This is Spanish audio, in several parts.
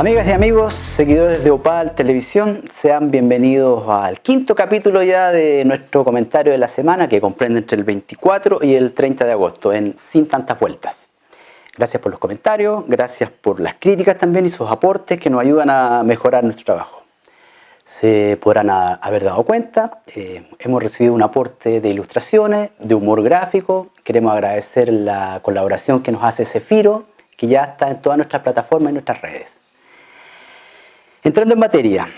Amigas y amigos, seguidores de Opal Televisión, sean bienvenidos al quinto capítulo ya de nuestro comentario de la semana que comprende entre el 24 y el 30 de agosto en Sin Tantas Vueltas. Gracias por los comentarios, gracias por las críticas también y sus aportes que nos ayudan a mejorar nuestro trabajo. Se podrán haber dado cuenta, eh, hemos recibido un aporte de ilustraciones, de humor gráfico, queremos agradecer la colaboración que nos hace Cefiro, que ya está en todas nuestras plataformas y nuestras redes. Entrando en materia,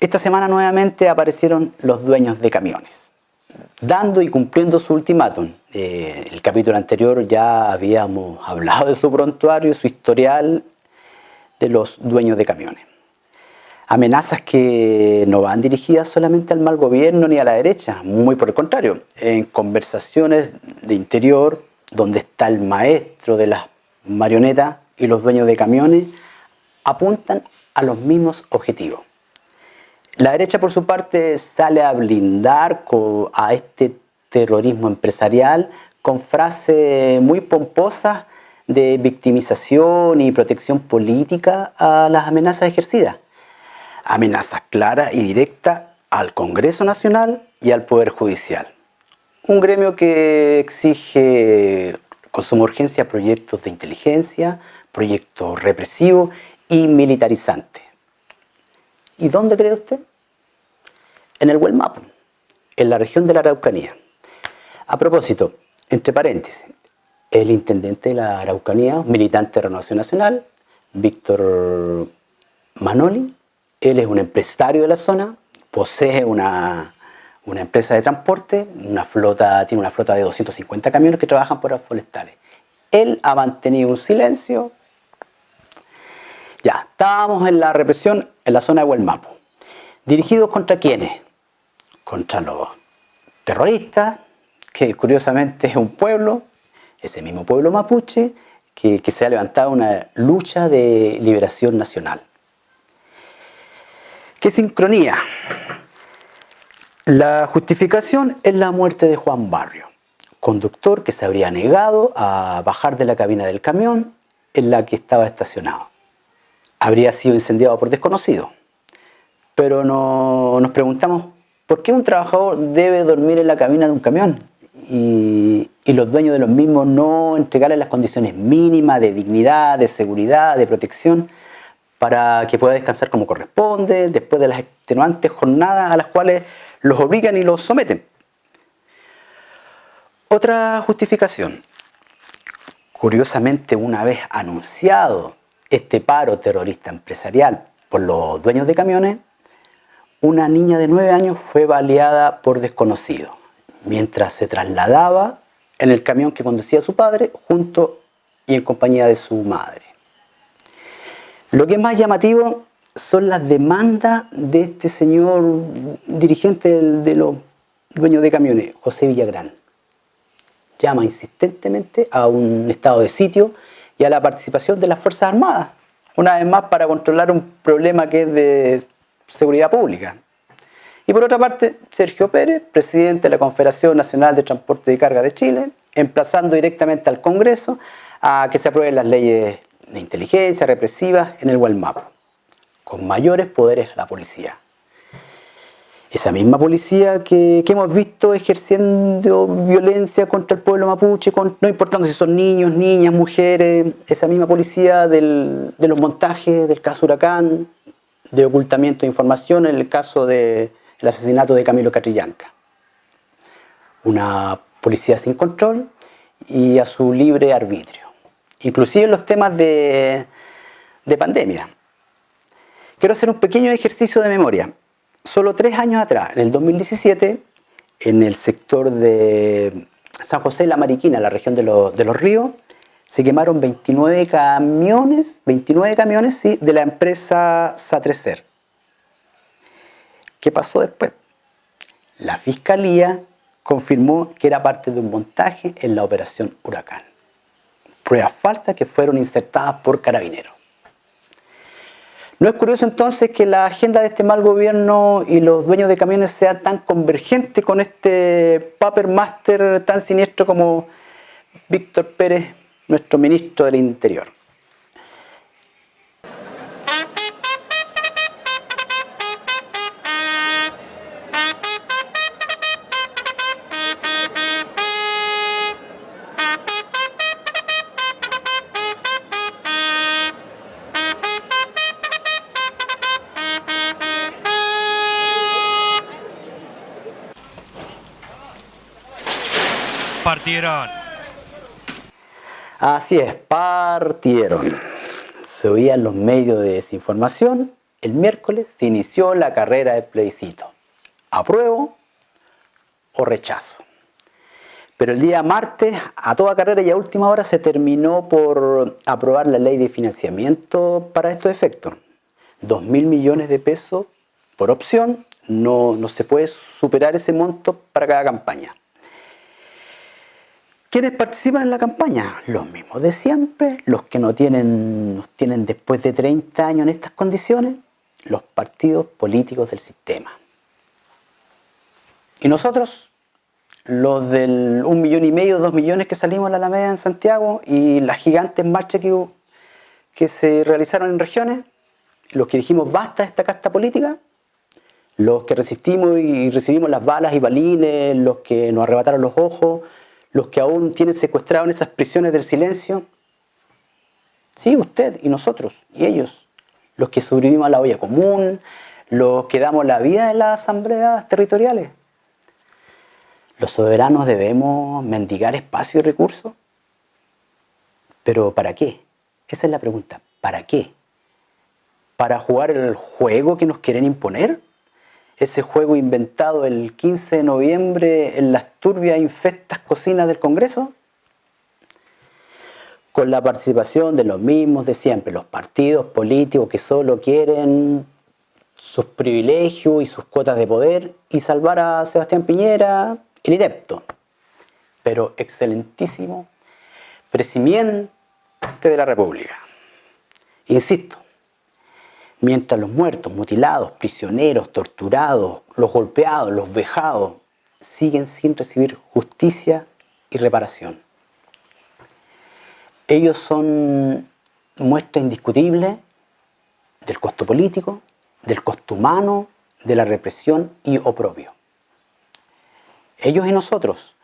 esta semana nuevamente aparecieron los dueños de camiones, dando y cumpliendo su ultimátum. Eh, el capítulo anterior ya habíamos hablado de su prontuario, su historial de los dueños de camiones. Amenazas que no van dirigidas solamente al mal gobierno ni a la derecha, muy por el contrario. En conversaciones de interior, donde está el maestro de las marionetas y los dueños de camiones, apuntan a los mismos objetivos. La derecha, por su parte, sale a blindar a este terrorismo empresarial con frases muy pomposas de victimización y protección política a las amenazas ejercidas. Amenazas claras y directas al Congreso Nacional y al Poder Judicial. Un gremio que exige con suma urgencia proyectos de inteligencia, proyectos represivos y militarizante. ¿Y dónde cree usted? En el Huelmapo, en la región de la Araucanía. A propósito, entre paréntesis, el intendente de la Araucanía, militante de Renovación Nacional, Víctor Manoli, él es un empresario de la zona, posee una, una empresa de transporte, una flota, tiene una flota de 250 camiones que trabajan por las forestales. Él ha mantenido un silencio ya, estábamos en la represión en la zona de Huelmapo. ¿Dirigidos contra quiénes? Contra los terroristas, que curiosamente es un pueblo, ese mismo pueblo mapuche, que, se ha levantado una lucha de liberación nacional. ¿Qué sincronía? La justificación es la muerte de Juan Barrio, conductor que se habría negado a bajar de la cabina del camión en la que estaba estacionado habría sido incendiado por desconocidos. Pero no, nos preguntamos, ¿por qué un trabajador debe dormir en la cabina de un camión? Y, y, los dueños de los mismos no entregarle las condiciones mínimas de dignidad, de seguridad, de protección, para que pueda descansar como corresponde, después de las extenuantes jornadas a las cuales los obligan y los someten. Otra justificación. Curiosamente, una vez anunciado este paro terrorista empresarial por los dueños de camiones, una niña de 9 años fue baleada por desconocido mientras se trasladaba en el camión que conducía su padre junto y en compañía de su madre. Lo que es más llamativo son las demandas de este señor dirigente de los dueños de camiones, José Villagrán. Llama insistentemente a un estado de sitio y a la participación de las Fuerzas Armadas, una vez más para controlar un problema que es de seguridad pública. Y por otra parte, Sergio Pérez, presidente de la Confederación Nacional de Transporte y Carga de Chile, emplazando directamente al Congreso a que se aprueben las leyes de inteligencia represivas en el Gualmapo, con mayores poderes a la policía esa misma policía que, hemos visto ejerciendo violencia contra el pueblo mapuche, no importando si son niños, niñas, mujeres, esa misma policía de los montajes del caso Huracán, de ocultamiento de información en el caso del asesinato de Camilo Catrillanca. Una policía sin control y a su libre arbitrio, inclusive en los temas de, de pandemia. Quiero hacer un pequeño ejercicio de memoria. Solo tres años atrás, en el 2017, en el sector de San José de la Mariquina, la región de, los ríos, se quemaron 29 camiones, 29 camiones sí, de la empresa Satrecer. ¿Qué pasó después? La fiscalía confirmó que era parte de un montaje en la operación Huracán. Pruebas falsas que fueron insertadas por carabineros. ¿No es curioso entonces que la agenda de este mal gobierno y los dueños de camiones sean tan convergentes con este paper master tan siniestro como Víctor Pérez, nuestro ministro del Interior? Así es, partieron. Se oían los medios de desinformación. El miércoles se inició la carrera de plebiscito. ¿Apruebo o rechazo? Pero el día martes, a toda carrera y a última hora, se terminó por aprobar la ley de financiamiento para estos efectos. Dos mil millones de pesos por opción, no, no se puede superar ese monto para cada campaña. ¿Quiénes participan en la campaña? Los mismos de siempre, los que no tienen, nos tienen después de 30 años en estas condiciones, los partidos políticos del sistema. Y nosotros, los del un millón y medio, dos millones que salimos a la Alameda en Santiago y las gigantes marchas que, que se realizaron en regiones, los que dijimos basta esta casta política, los que resistimos y recibimos las balas y balines, los que nos arrebataron los ojos, los que aún tienen secuestrado en esas prisiones del silencio. Sí, usted y nosotros y ellos, los que sobrevivimos a la olla común, los que damos la vida en las asambleas territoriales. ¿Los soberanos debemos mendigar espacio y recursos? ¿Pero para qué? Esa es la pregunta. ¿Para qué? ¿Para jugar el juego que nos quieren imponer? Ese juego inventado el 15 de noviembre en las turbias infectas cocinas del Congreso? Con la participación de los mismos de siempre, los partidos políticos que solo quieren sus privilegios y sus cuotas de poder y salvar a Sebastián Piñera, el inepto, pero excelentísimo presidente de la República. Insisto, mientras los muertos, mutilados, prisioneros, torturados, los golpeados, los vejados, siguen sin recibir justicia y reparación. Ellos son muestra indiscutible del costo político, del costo humano, de la represión y oprobio. Ellos y nosotros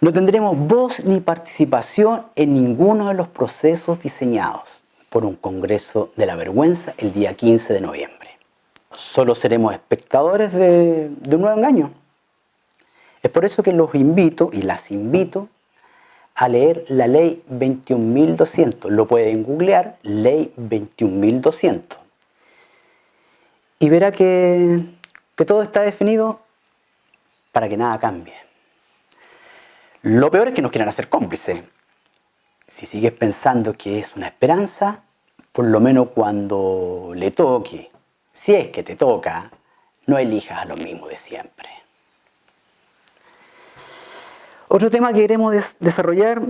no tendremos voz ni participación en ninguno de los procesos diseñados por un Congreso de la Vergüenza el día 15 de noviembre. Solo seremos espectadores de, un nuevo engaño. Es por eso que los invito y las invito a leer la ley 21.200. Lo pueden googlear, ley 21.200. Y verá que, que todo está definido para que nada cambie. Lo peor es que nos quieran hacer cómplices si sigues pensando que es una esperanza, por lo menos cuando le toque, si es que te toca, no elijas a lo mismo de siempre. Otro tema que queremos desarrollar,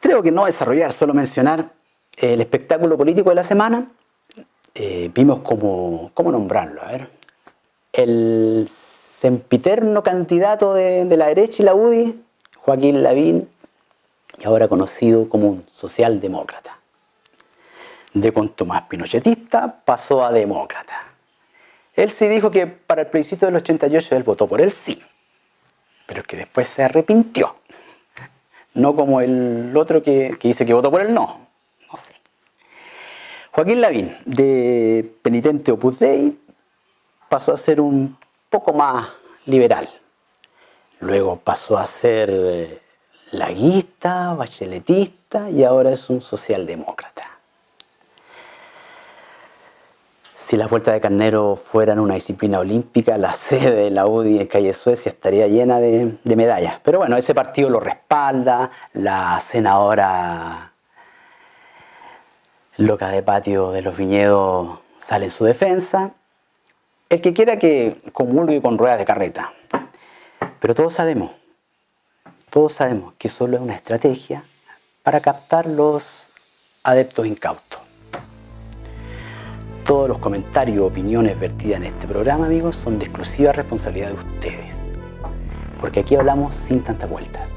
creo que no desarrollar, solo mencionar el espectáculo político de la semana. Eh, vimos cómo, cómo nombrarlo, a ver. El sempiterno candidato de la derecha y la UDI, Joaquín Lavín, y ahora conocido como un socialdemócrata. De contumaz pinochetista pasó a demócrata. Él sí dijo que para el plebiscito del 88 él votó por el sí, pero que después se arrepintió. No como el otro que, dice que votó por el no. No sé. Joaquín Lavín, de penitente Opus Dei, pasó a ser un poco más liberal. Luego pasó a ser eh, laguista, bacheletista y ahora es un socialdemócrata. Si las vueltas de carnero fueran una disciplina olímpica, la sede de la UDI en Calle Suecia estaría llena de, de medallas. Pero bueno, ese partido lo respalda, la senadora loca de patio de los viñedos sale en su defensa. El que quiera que comulgue con ruedas de carreta. Pero todos sabemos, todos sabemos que solo es una estrategia para captar los adeptos incautos. Todos los comentarios o opiniones vertidas en este programa, amigos, son de exclusiva responsabilidad de ustedes. Porque aquí hablamos sin tantas vueltas.